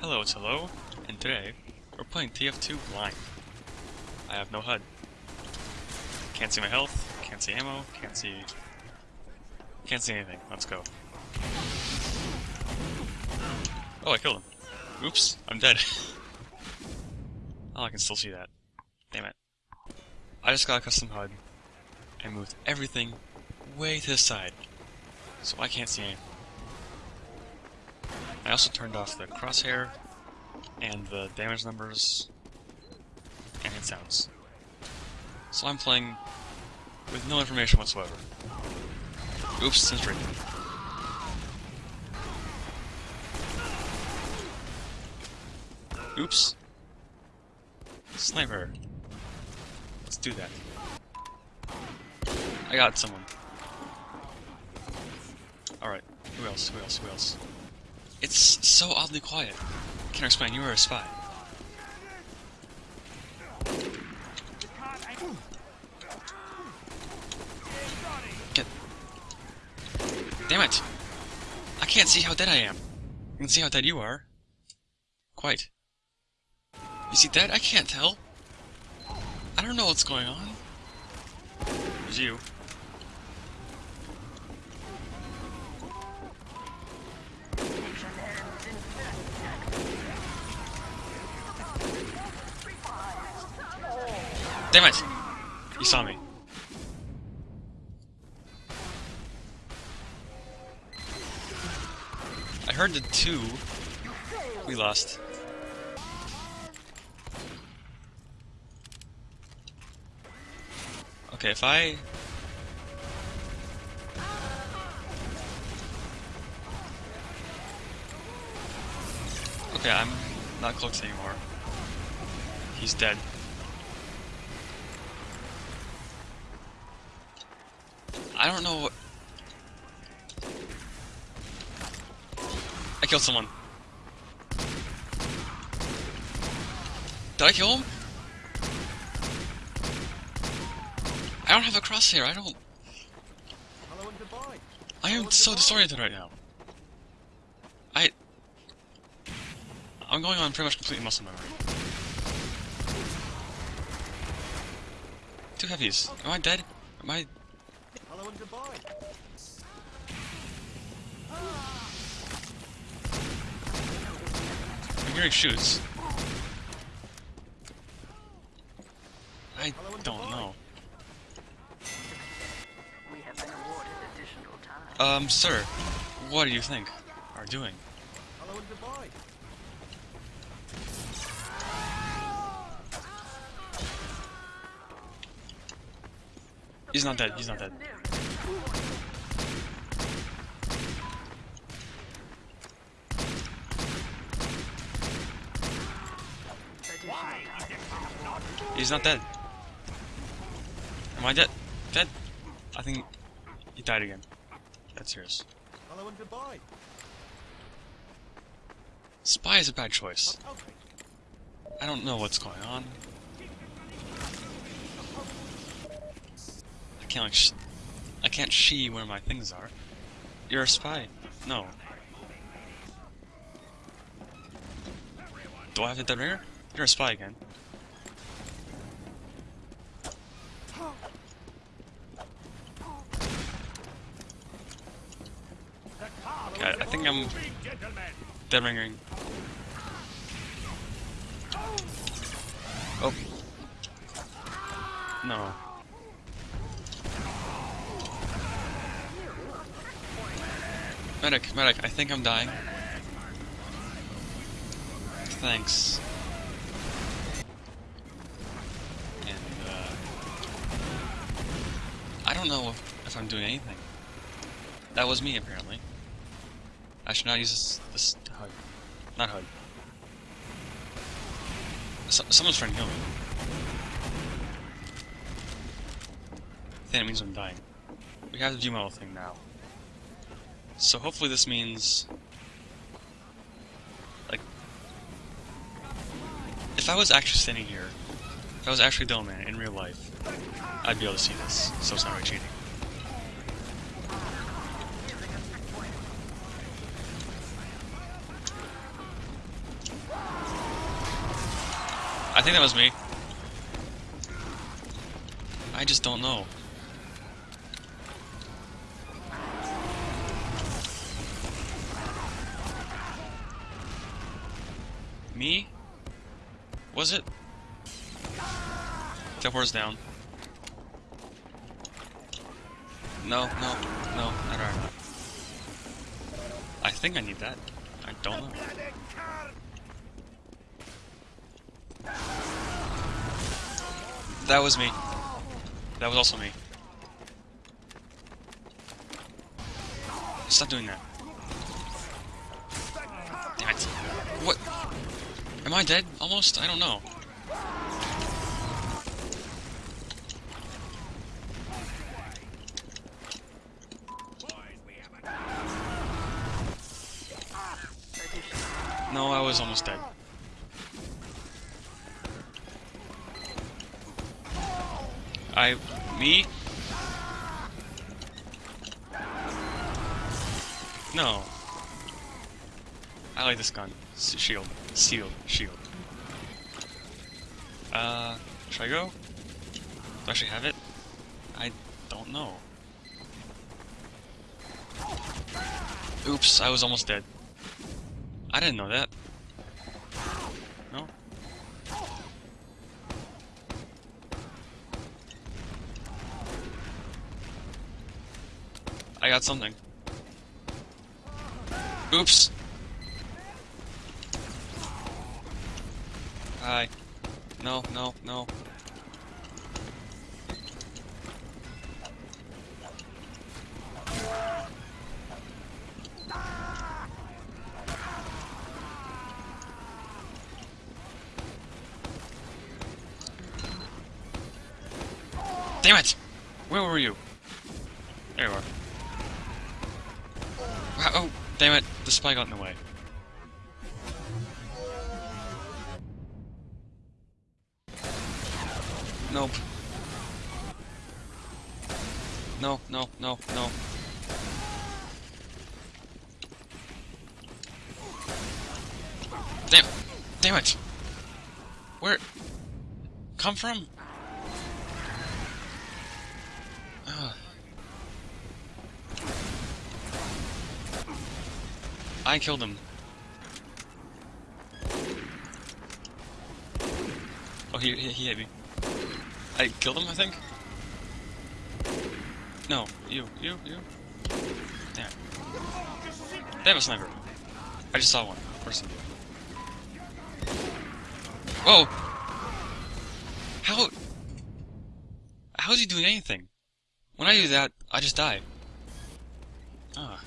Hello, it's Hello, and today we're playing TF2 blind. I have no HUD. Can't see my health, can't see ammo, can't see... Can't see anything. Let's go. Oh, I killed him. Oops, I'm dead. oh, I can still see that. Damn it. I just got a custom HUD and moved everything way to the side, so I can't see anything. I also turned off the crosshair and the damage numbers and hit sounds. So I'm playing with no information whatsoever. Oops, sentry. Oops. Sniper. Let's do that. I got someone. Alright, who else, who else, who else? It's so oddly quiet. Can I explain? You are a spy. Get. Damn it! I can't see how dead I am. I can see how dead you are. Quite. Is he dead? I can't tell. I don't know what's going on. It's you. Damn it! He saw me. I heard the two. We lost. Okay, if I... Okay, I'm not close anymore. He's dead. I don't know what... I killed someone. Did I kill him? I don't have a crosshair, I don't... I am so disoriented right now. I... I'm going on pretty much complete muscle memory. Two heavies. Am I dead? Am I... Hello and goodbye. I'm hearing shoots. I don't know. We have been awarded additional time. Um, sir, what do you think are doing? Hello and goodbye. He's not dead, he's not dead. He's not dead. Am I dead? Dead? I think he died again. That's yours. Hello and goodbye. Spy is a bad choice. I don't know what's going on. I can't like can't see where my things are. You're a spy. No. Do I have a dead ringer? You're a spy again. Okay, I think I'm dead ringing. Oh. No. Medic, medic, I think I'm dying. Thanks. And, uh... I don't know if I'm doing anything. That was me, apparently. I should not use this, this HUD. Not hug. So, someone's trying to kill me. I think it means I'm dying. We have to the view model thing now. So hopefully this means... Like... If I was actually standing here, if I was actually Demoman in real life, I'd be able to see this, so it's not really cheating. I think that was me. I just don't know. Me? Was it? Teleport's down. No, no, no, not right. I think I need that. I don't know. That was me. That was also me. Stop doing that. Am I dead? Almost? I don't know. No, I was almost dead. I... me? No. I like this gun. Shield. Shield. Shield. Uh, should I go? Do I actually have it? I don't know. Oops, I was almost dead. I didn't know that. No? I got something. Oops! Hi. No, no, no. Damn it! Where were you? There you are. Oh, damn it. The spy got in the way. Nope. No, no, no, no. Damn! Damn it! Where? Come from? Ugh. I killed him. Oh, he, he hit me. I killed him, I think? No, you, you, you. Damn. They have a sniper. I just saw one. Person. Whoa! How... How is he doing anything? When I do that, I just die. Ah.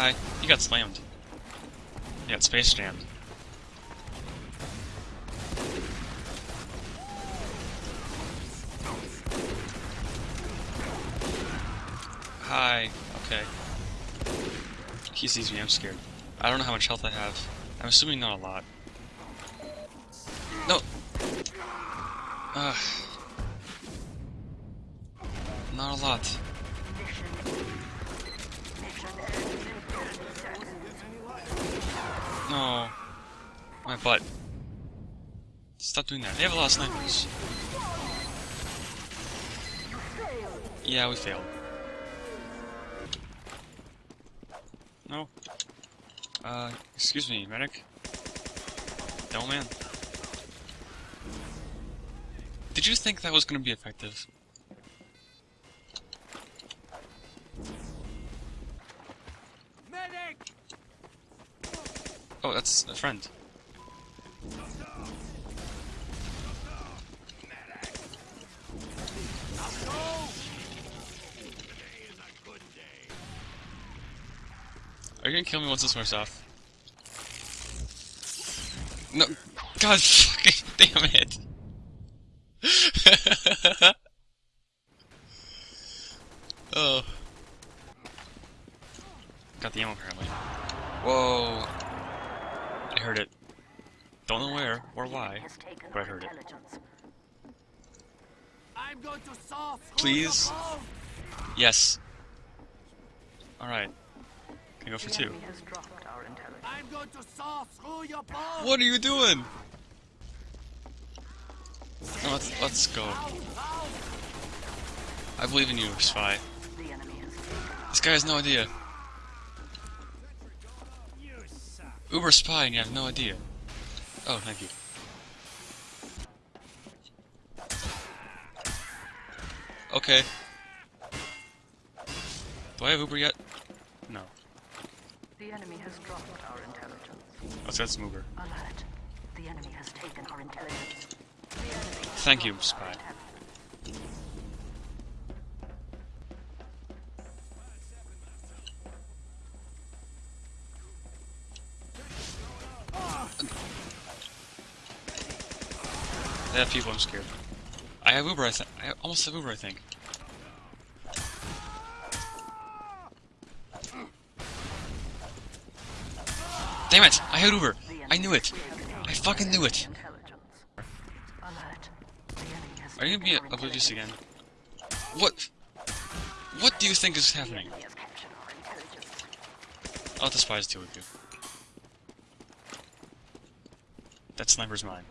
Hi. You got slammed. You got space jammed. Hi. Okay. He sees me, I'm scared. I don't know how much health I have. I'm assuming not a lot. No! Ugh. Not a lot. No. My butt. Stop doing that. They have a lot of snipers. Yeah, we failed. No. Uh, excuse me, medic. No, man. Did you think that was gonna be effective? Oh, that's a friend. Are you gonna kill me once this wears off? No, god fucking damn it! oh. Got the ammo apparently. Whoa. I heard it. Don't know where or why, but I heard it. I'm going to solve Please? Yes. Alright. Can I go for two? enemy has dropped our intelligence. I'm going to saw through your bones! What are you doing? No, let's let's go. I believe in you, spy. The enemy has This guy has no idea. Uber spy and you have no idea. Oh, thank you. Okay. Do I have Uber yet? No. the enemy has dropped our intelligence. Let's get some Uber. Alert. The enemy has taken our intelligence. The enemy has Thank you, spy. intelligence. People, I'm scared. I have Uber, I. I almost have Uber, I think. Damn it! I had Uber! I knew it! I fucking knew it! Are you gonna be oblivious again? What? What do you think is happening? I'll spies deal with you. That sniper's mine.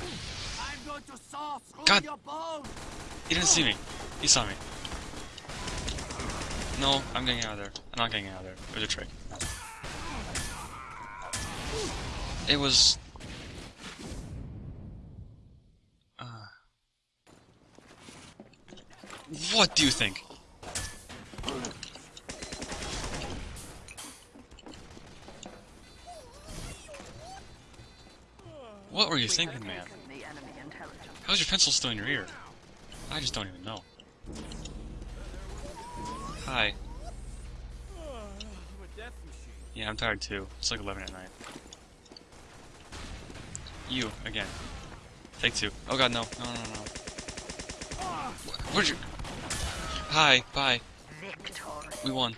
I'm going to saw through God. He didn't see me. He saw me. No, I'm getting out of there. I'm not getting out of there. It was a trick. It was... Uh... What do you think? What were you thinking, man? How's your pencil still in your ear? I just don't even know. Hi. Yeah, I'm tired too. It's like 11 at night. You, again. Take two. Oh god, no. No, no, no. Wh- Where'd you... Hi, bye. We won.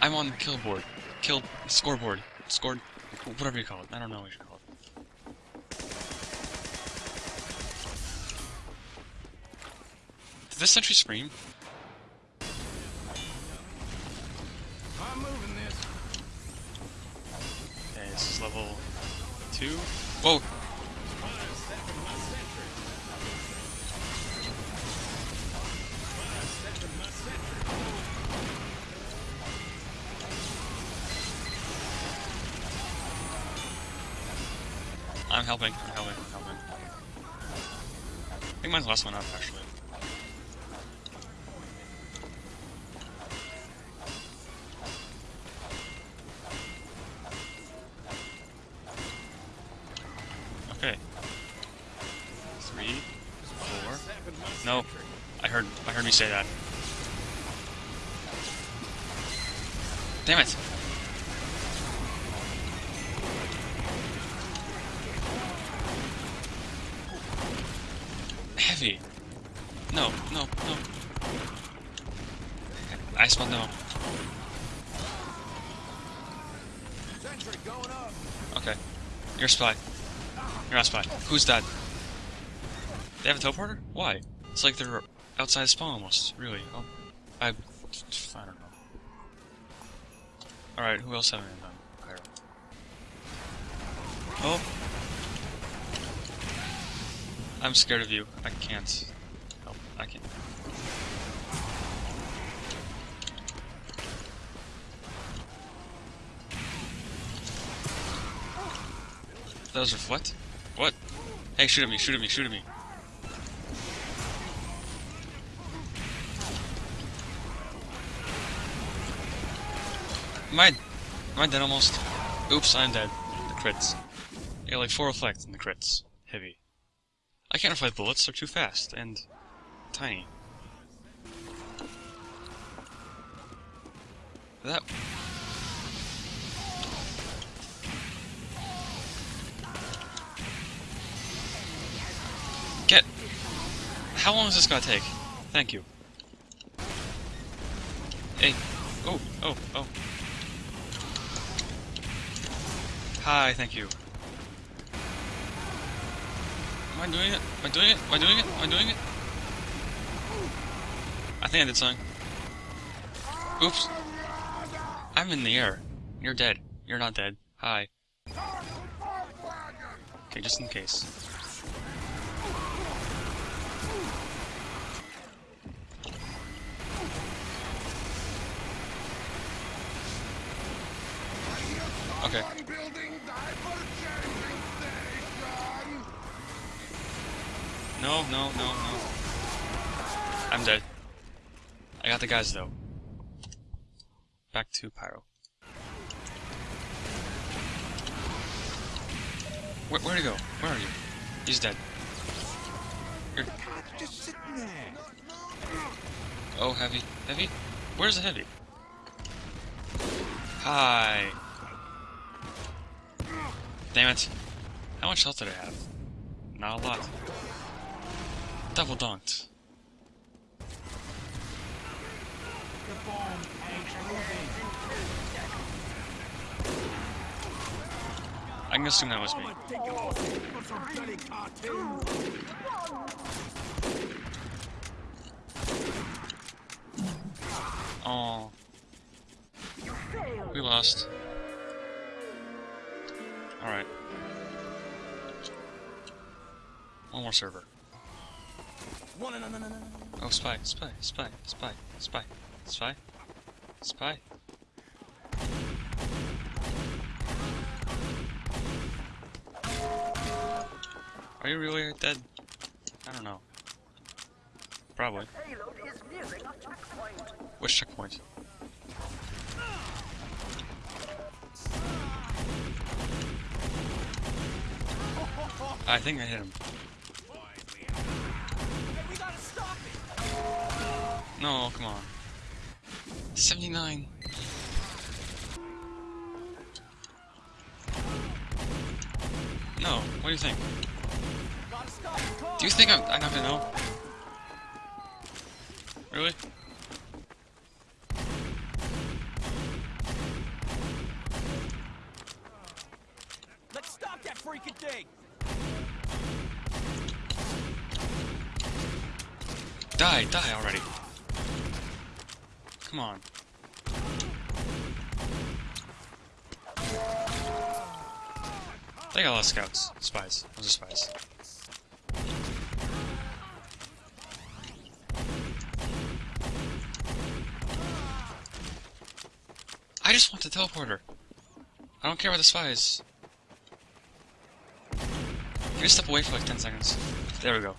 I'm on the kill board. Kill... scoreboard. Scored... whatever you call it. I don't know this sentry scream? I'm moving this. Okay, this is level two. Whoa! I'm helping, I'm helping, I'm helping. I think mine's the last one up, actually. Say that. Damn it! Heavy. No, no, no. I spelled no. Okay. You're a spy. You're not a spy. Who's that? They have a teleporter? Why? It's like they're outside spawn almost. Really? Oh, I, I don't know. All right. Who else have I done? Oh. I'm scared of you. I can't help. I can't. Those reflect? What? What? Hey, shoot at me, shoot at me, shoot at me. Am I, am I dead almost? Oops, I'm dead. The crits. Yeah, like 4 reflect in the crits. Heavy. I can't reflect bullets, they're too fast, and tiny. That... Get... How long is this gonna take? Thank you. Hey. Oh, oh, oh. Hi, thank you. Am I doing it? Am I doing it? Am I doing it? Am I doing it? I think I did something. Oops. I'm in the air. You're dead. You're not dead. Hi. Okay, just in case. No, no, no, no. I'm dead. I got the guys though. Back to Pyro. Where, where'd he go? Where are you? He's dead. You're... Oh, heavy. Heavy? Where's the heavy? Hi. Damn it. How much health did I have? Not a lot. Double dunked. I can assume that was me. Oh. We lost. Alright. One more server. Oh, spy, spy, spy, spy, spy, spy, spy. Are you really dead? I don't know. Probably. Payload is nearing a checkpoint. Which checkpoint? I think I hit him. No, come on. 79. No, what do you think? Do you think I'm, I'm not gonna know? Really? Let's stop that freaking thing! Die, die already. Come on. They got a lot of scouts. Spies. Those are spies. I just want the teleporter. I don't care about the spies. Can you step away for like 10 seconds? There we go.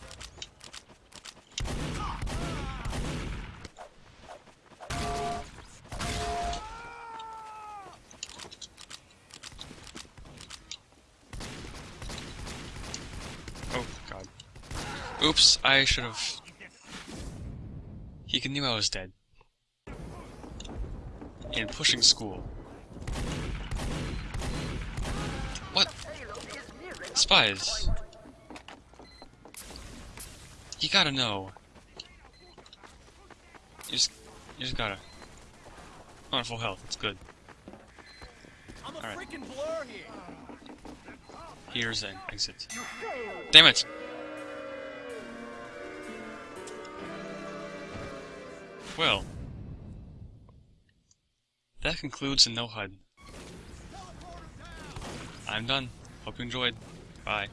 Oh, God. Oops, I should have... He knew I was dead. In pushing school. What? Payload is nearing a Spies. You gotta know. You just, you just gotta. I'm on full health. It's good. I'm a Alright. freaking blur here! Here's an exit. Damn it! Well, that concludes the no HUD. I'm done. Hope you enjoyed. Bye.